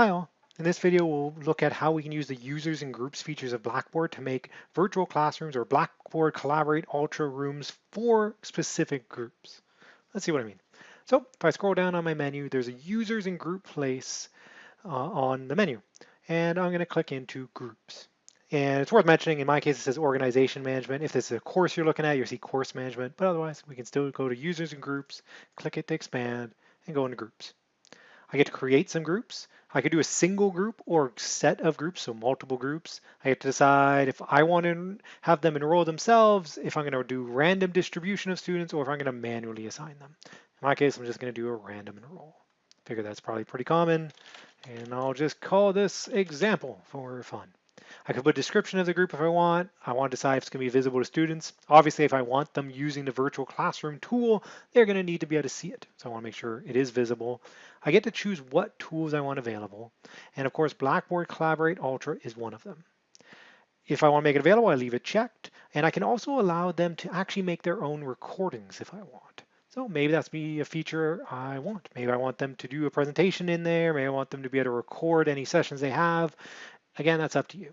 Hi all. In this video, we'll look at how we can use the users and groups features of Blackboard to make virtual classrooms or Blackboard Collaborate Ultra rooms for specific groups. Let's see what I mean. So if I scroll down on my menu, there's a users and group place uh, on the menu. And I'm going to click into groups. And it's worth mentioning, in my case, it says organization management. If this is a course you're looking at, you'll see course management. But otherwise, we can still go to users and groups, click it to expand, and go into groups. I get to create some groups. I could do a single group or set of groups, so multiple groups. I get to decide if I want to have them enroll themselves, if I'm going to do random distribution of students, or if I'm going to manually assign them. In my case, I'm just going to do a random enroll. Figure that's probably pretty common, and I'll just call this example for fun. I could put a description of the group if I want. I want to decide if it's going to be visible to students. Obviously, if I want them using the virtual classroom tool, they're going to need to be able to see it. So I want to make sure it is visible. I get to choose what tools I want available. And of course, Blackboard Collaborate Ultra is one of them. If I want to make it available, I leave it checked. And I can also allow them to actually make their own recordings if I want. So maybe that's be a feature I want. Maybe I want them to do a presentation in there. Maybe I want them to be able to record any sessions they have. Again, that's up to you.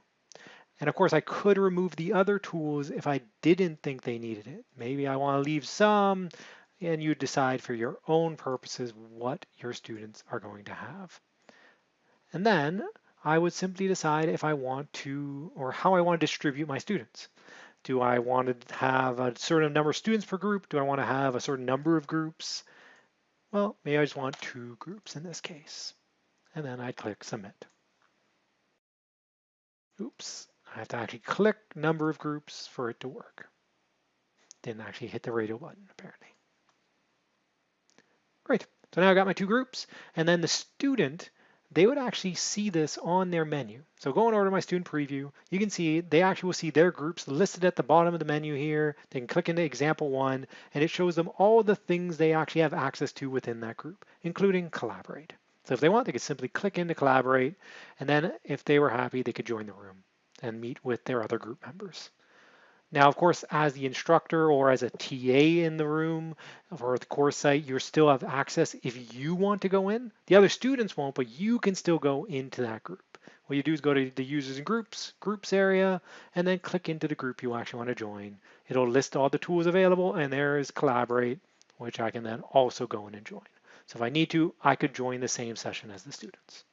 And of course, I could remove the other tools if I didn't think they needed it. Maybe I want to leave some, and you decide for your own purposes what your students are going to have. And then I would simply decide if I want to, or how I want to distribute my students. Do I want to have a certain number of students per group? Do I want to have a certain number of groups? Well, maybe I just want two groups in this case. And then I click submit. Oops, I have to actually click number of groups for it to work. Didn't actually hit the radio button, apparently. Great. So now I've got my two groups, and then the student, they would actually see this on their menu. So going over to my student preview, you can see they actually will see their groups listed at the bottom of the menu here. They can click into example one, and it shows them all the things they actually have access to within that group, including collaborate. So if they want, they could simply click into collaborate, and then if they were happy, they could join the room and meet with their other group members. Now, of course, as the instructor or as a TA in the room or the course site, you still have access if you want to go in. The other students won't, but you can still go into that group. What you do is go to the users and groups, groups area, and then click into the group you actually want to join. It'll list all the tools available, and there is Collaborate, which I can then also go in and join. So if I need to, I could join the same session as the students.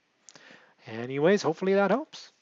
Anyways, hopefully that helps.